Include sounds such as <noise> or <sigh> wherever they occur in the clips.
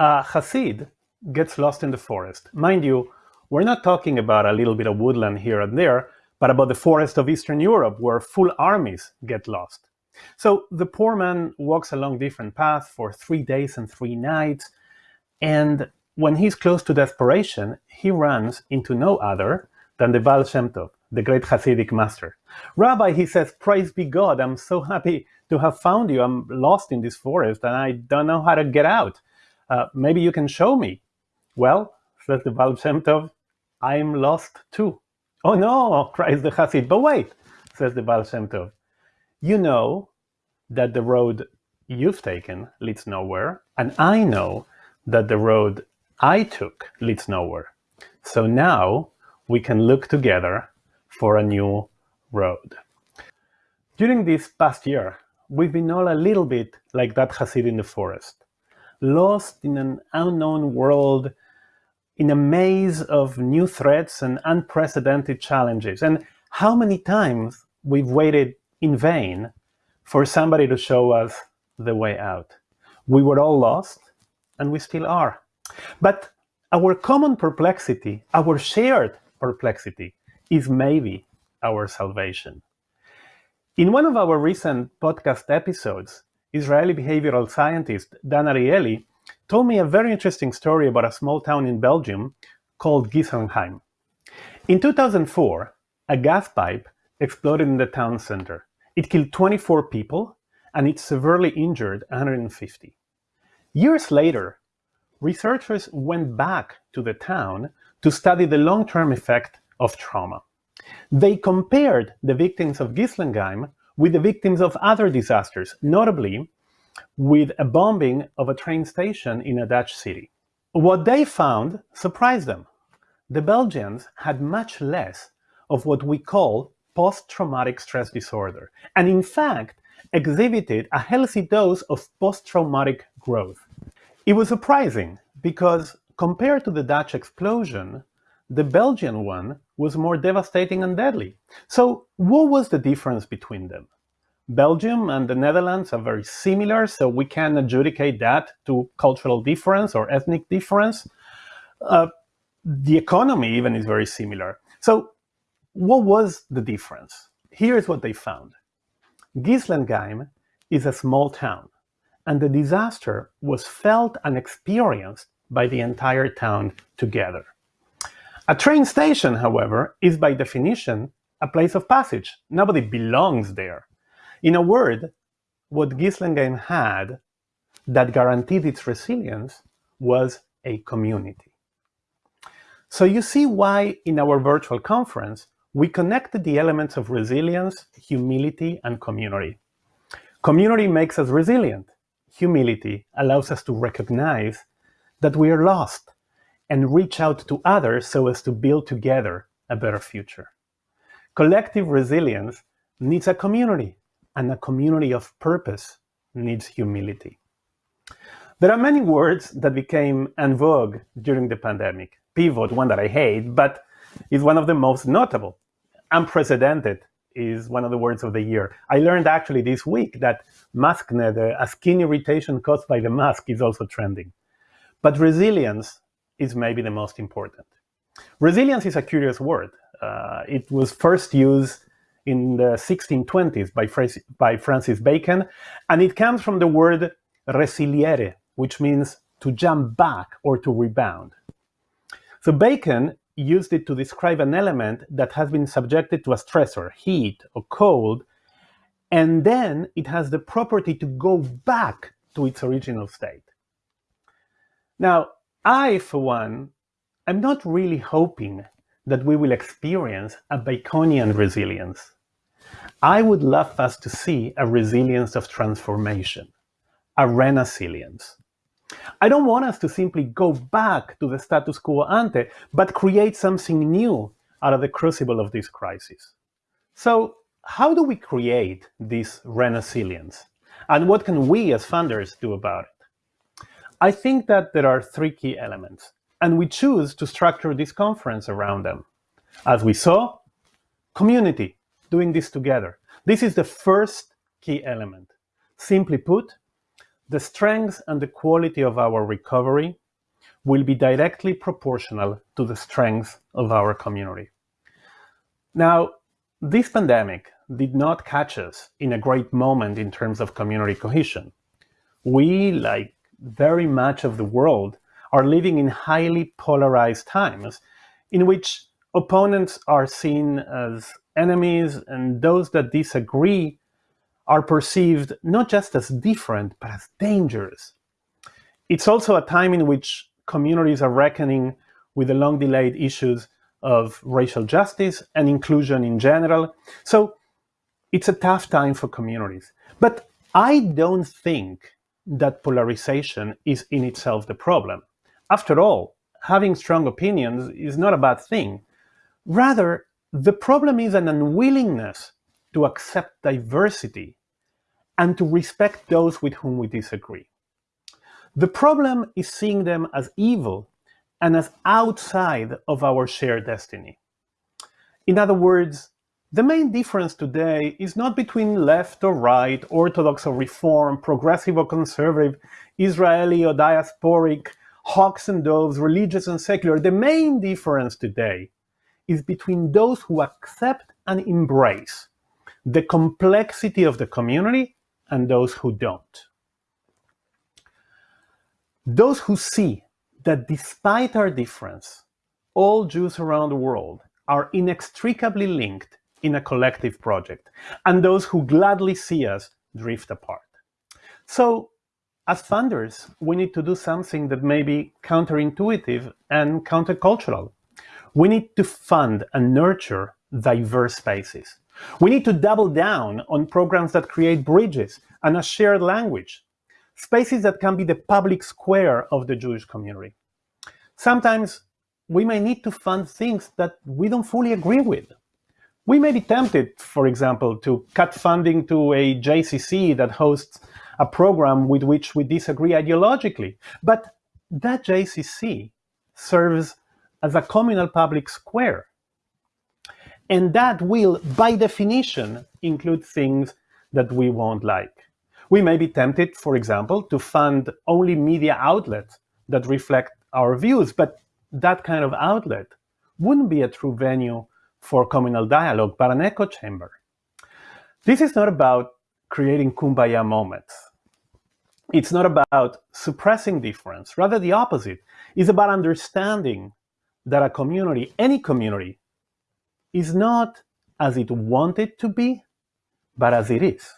a Hasid gets lost in the forest. Mind you, we're not talking about a little bit of woodland here and there, but about the forest of Eastern Europe where full armies get lost. So the poor man walks along different paths for three days and three nights, and when he's close to desperation, he runs into no other than the Baal Shem Tov, the great Hasidic master. Rabbi, he says, praise be God, I'm so happy to have found you. I'm lost in this forest and I don't know how to get out. Uh, maybe you can show me. Well, says the Baal I'm lost too. Oh no, <laughs> cries the Hasid. But wait, says the Baal. You know that the road you've taken leads nowhere, and I know that the road I took leads nowhere. So now we can look together for a new road. During this past year, we've been all a little bit like that Hasid in the forest, lost in an unknown world, in a maze of new threats and unprecedented challenges. And how many times we've waited in vain for somebody to show us the way out. We were all lost, and we still are. But our common perplexity, our shared perplexity, is maybe our salvation. In one of our recent podcast episodes, Israeli behavioral scientist Dan Ariely told me a very interesting story about a small town in Belgium called Ghislenghien. In 2004, a gas pipe exploded in the town center. It killed 24 people and it severely injured 150. Years later, researchers went back to the town to study the long-term effect of trauma. They compared the victims of Ghislenghien with the victims of other disasters, notably with a bombing of a train station in a Dutch city. What they found surprised them. The Belgians had much less of what we call post-traumatic stress disorder, and in fact exhibited a healthy dose of post-traumatic growth. It was surprising because compared to the Dutch explosion, the Belgian one was more devastating and deadly. So what was the difference between them? Belgium and the Netherlands are very similar, so we can adjudicate that to cultural difference or ethnic difference. Uh, the economy even is very similar. So what was the difference? Here's what they found. Ghislenghien is a small town, and the disaster was felt and experienced by the entire town together. A train station, however, is by definition a place of passage. Nobody belongs there. In a word, what Ghislenghien had that guaranteed its resilience was a community. So you see why in our virtual conference, we connected the elements of resilience, humility, and community. Community makes us resilient. Humility allows us to recognize that we are lost and reach out to others so as to build together a better future. Collective resilience needs a community, and a community of purpose needs humility. There are many words that became en vogue during the pandemic. Pivot, one that I hate, but is one of the most notable. Unprecedented is one of the words of the year. I learned actually this week that maskne, a skin irritation caused by the mask, is also trending. But resilience is maybe the most important. Resilience is a curious word. Uh, it was first used in the 1620s by, by Francis Bacon, and it comes from the word resiliere, which means to jump back or to rebound. So Bacon used it to describe an element that has been subjected to a stressor, heat or cold, and then it has the property to go back to its original state. Now, I, for one, am not really hoping that we will experience a Baconian resilience. I would love us to see a resilience of transformation, a renaissance. I don't want us to simply go back to the status quo ante, but create something new out of the crucible of this crisis. So how do we create this renaissance? And what can we as funders do about it? I think that there are three key elements, and we choose to structure this conference around them. As we saw, community, doing this together. This is the first key element. Simply put, the strength and the quality of our recovery will be directly proportional to the strength of our community. Now, this pandemic did not catch us in a great moment in terms of community cohesion. We, like very much of the world, are living in highly polarized times in which opponents are seen as enemies and those that disagree are perceived not just as different, but as dangerous. It's also a time in which communities are reckoning with the long-delayed issues of racial justice and inclusion in general. So it's a tough time for communities. But I don't think that polarization is in itself the problem. After all, having strong opinions is not a bad thing. Rather, the problem is an unwillingness to accept diversity and to respect those with whom we disagree. The problem is seeing them as evil and as outside of our shared destiny. In other words, the main difference today is not between left or right, orthodox or reform, progressive or conservative, Israeli or diasporic, hawks and doves, religious and secular. The main difference today is between those who accept and embrace the complexity of the community and those who don't. Those who see that despite our difference, all Jews around the world are inextricably linked in a collective project, and those who gladly see us drift apart. So, as funders, we need to do something that may be counterintuitive and countercultural. We need to fund and nurture diverse spaces. We need to double down on programs that create bridges and a shared language spaces that can be the public square of the Jewish community. Sometimes we may need to fund things that we don't fully agree with. We may be tempted, for example, to cut funding to a JCC that hosts a program with which we disagree ideologically. But that JCC serves as a communal public square. And that will, by definition, include things that we won't like. We may be tempted, for example, to fund only media outlets that reflect our views, but that kind of outlet wouldn't be a true venue for communal dialogue, but an echo chamber. This is not about creating kumbaya moments. It's not about suppressing difference, rather the opposite. It's about understanding that a community, any community, is not as it wanted to be, but as it is.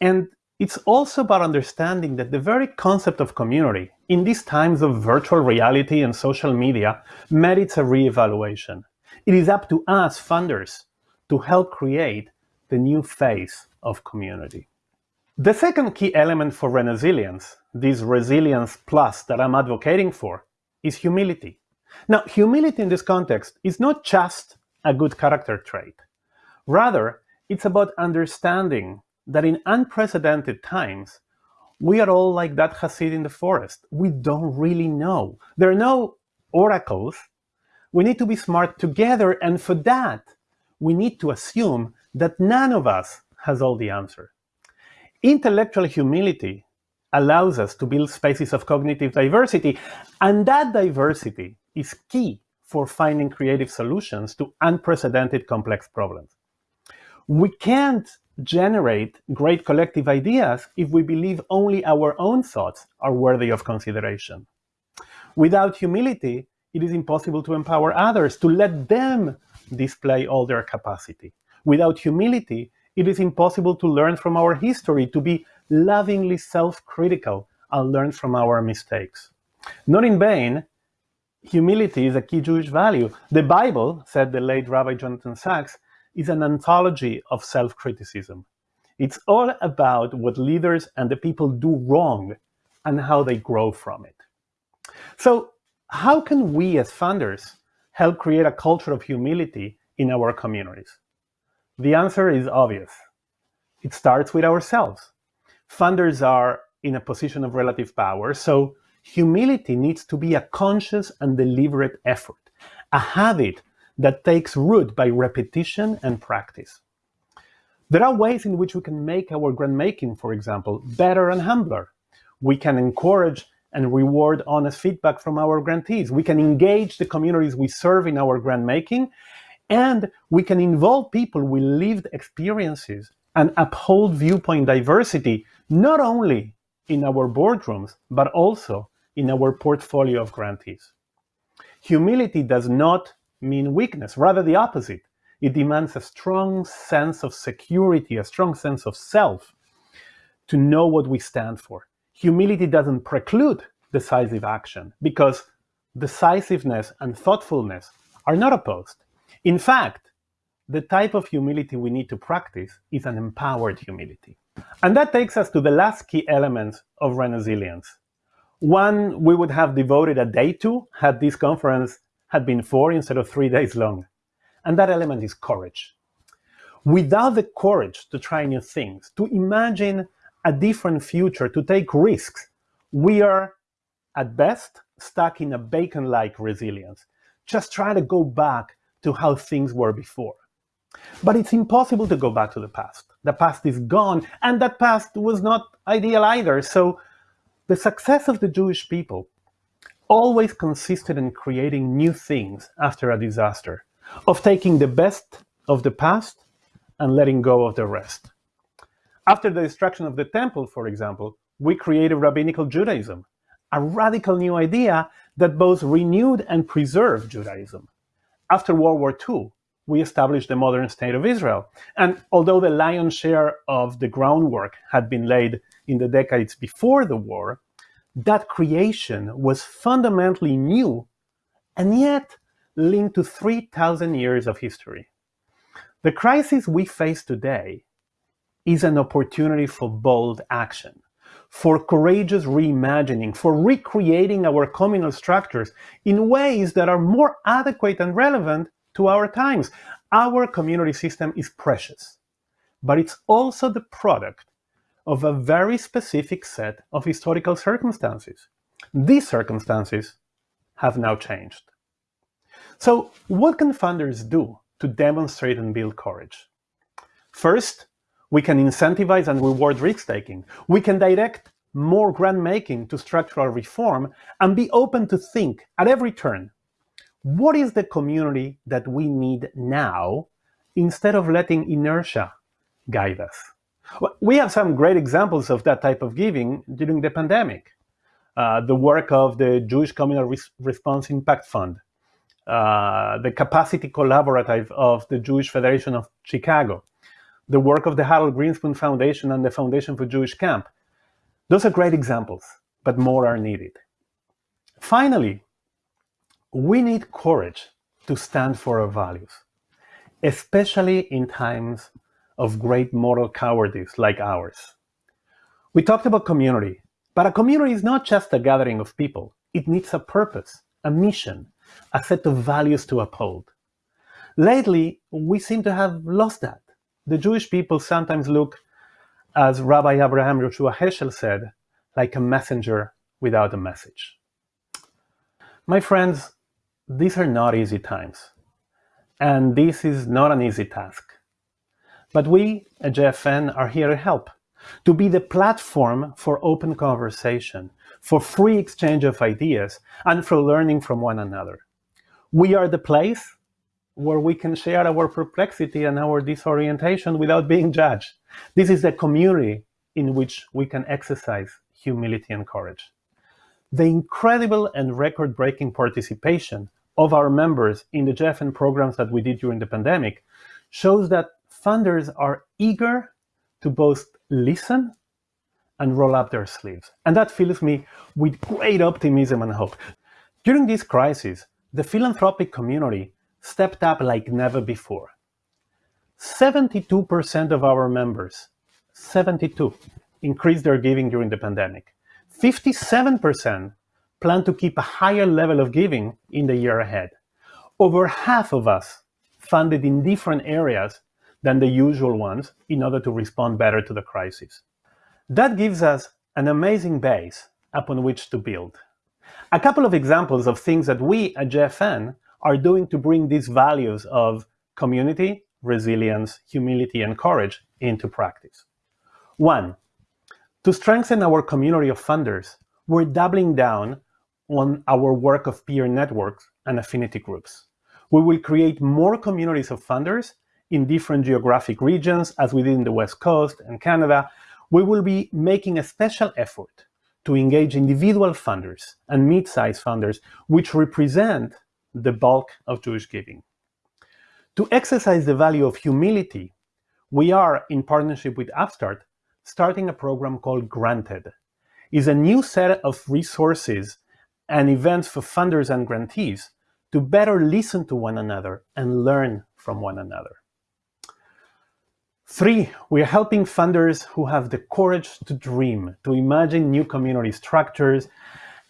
And it's also about understanding that the very concept of community in these times of virtual reality and social media merits a reevaluation. It is up to us funders to help create the new face of community. The second key element for resilience, this resilience plus that I'm advocating for, is humility. Now, humility in this context is not just a good character trait. Rather, it's about understanding that in unprecedented times, we are all like that Hasid in the forest. We don't really know. There are no oracles. We need to be smart together, and for that, we need to assume that none of us has all the answer. Intellectual humility allows us to build spaces of cognitive diversity, and that diversity is key for finding creative solutions to unprecedented complex problems. We can't generate great collective ideas if we believe only our own thoughts are worthy of consideration. Without humility, it is impossible to empower others, to let them display all their capacity. Without humility, it is impossible to learn from our history, to be lovingly self-critical and learn from our mistakes. Not in vain, humility is a key Jewish value. The Bible, said the late Rabbi Jonathan Sacks, is an anthology of self-criticism. It's all about what leaders and the people do wrong and how they grow from it. So how can we as funders help create a culture of humility in our communities? The answer is obvious. It starts with ourselves. Funders are in a position of relative power, so humility needs to be a conscious and deliberate effort, a habit that takes root by repetition and practice. There are ways in which we can make our grant making, for example, better and humbler. We can encourage and reward honest feedback from our grantees. We can engage the communities we serve in our grant making, and we can involve people with lived experiences and uphold viewpoint diversity, not only in our boardrooms, but also in our portfolio of grantees. Humility does not mean weakness, rather the opposite. It demands a strong sense of security, a strong sense of self to know what we stand for. Humility doesn't preclude decisive action because decisiveness and thoughtfulness are not opposed. In fact, the type of humility we need to practice is an empowered humility. And that takes us to the last key element of resilience. One we would have devoted a day to had this conference had been four instead of three days long. And that element is courage. Without the courage to try new things, to imagine a different future, to take risks, we are, at best, stuck in a bacon-like resilience. Just try to go back to how things were before. But it's impossible to go back to the past. The past is gone, and that past was not ideal either. So the success of the Jewish people always consisted in creating new things after a disaster, of taking the best of the past and letting go of the rest. After the destruction of the temple, for example, we created rabbinical Judaism, a radical new idea that both renewed and preserved Judaism. After World War II, we established the modern state of Israel. And although the lion's share of the groundwork had been laid in the decades before the war, that creation was fundamentally new and yet linked to 3,000 years of history. The crisis we face today is an opportunity for bold action, for courageous reimagining, for recreating our communal structures in ways that are more adequate and relevant to our times. Our community system is precious, but it's also the product of a very specific set of historical circumstances. These circumstances have now changed. So what can funders do to demonstrate and build courage? First, we can incentivize and reward risk-taking. We can direct more grant-making to structural reform and be open to think at every turn, what is the community that we need now instead of letting inertia guide us? We have some great examples of that type of giving during the pandemic. Uh, the work of the Jewish Communal Res Response Impact Fund, uh, the Capacity Collaborative of the Jewish Federation of Chicago, the work of the Harold Grinspoon Foundation and the Foundation for Jewish Camp. Those are great examples, but more are needed. Finally, we need courage to stand for our values, especially in times of great moral cowardice like ours. We talked about community, but a community is not just a gathering of people. It needs a purpose, a mission, a set of values to uphold. Lately, we seem to have lost that. The Jewish people sometimes look, as Rabbi Abraham Yoshua Heschel said, like a messenger without a message. My friends, these are not easy times. And this is not an easy task. But we at JFN are here to help, to be the platform for open conversation, for free exchange of ideas, and for learning from one another. We are the place where we can share our perplexity and our disorientation without being judged. This is a community in which we can exercise humility and courage. The incredible and record-breaking participation of our members in the JFN programs that we did during the pandemic shows that funders are eager to both listen and roll up their sleeves. And that fills me with great optimism and hope. During this crisis, the philanthropic community stepped up like never before. 72% of our members, 72, increased their giving during the pandemic. 57% plan to keep a higher level of giving in the year ahead. Over half of us funded in different areas than the usual ones in order to respond better to the crisis. That gives us an amazing base upon which to build. A couple of examples of things that we at JFN are doing to bring these values of community, resilience, humility, and courage into practice. One, to strengthen our community of funders, we're doubling down on our work of peer networks and affinity groups. We will create more communities of funders in different geographic regions, as we did in the West Coast and Canada. We will be making a special effort to engage individual funders and mid-sized funders, which represent the bulk of Jewish giving. To exercise the value of humility, we are, in partnership with Upstart, starting a program called Granted. It's a new set of resources and events for funders and grantees to better listen to one another and learn from one another. Three, we are helping funders who have the courage to dream, to imagine new community structures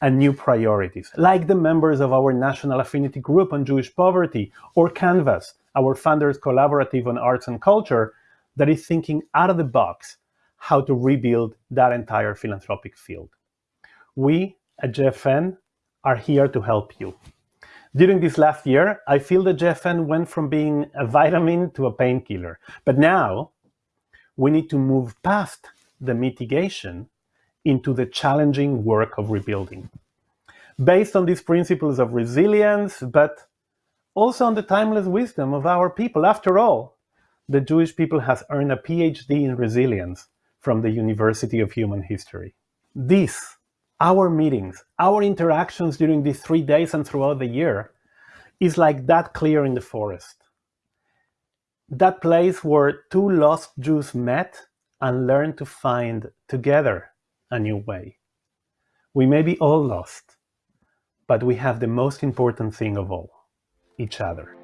and new priorities, like the members of our National Affinity Group on Jewish Poverty, or Canvas, our funders collaborative on arts and culture, that is thinking out of the box how to rebuild that entire philanthropic field. We at JFN are here to help you. During this last year, I feel that JFN went from being a vitamin to a painkiller. But now, we need to move past the mitigation into the challenging work of rebuilding. Based on these principles of resilience, but also on the timeless wisdom of our people. After all, the Jewish people has earned a PhD in resilience from the University of Human History. This, our meetings, our interactions during these three days and throughout the year, is like that clear in the forest. That place where two lost Jews met and learned to find together a new way. We may be all lost, but we have the most important thing of all, each other.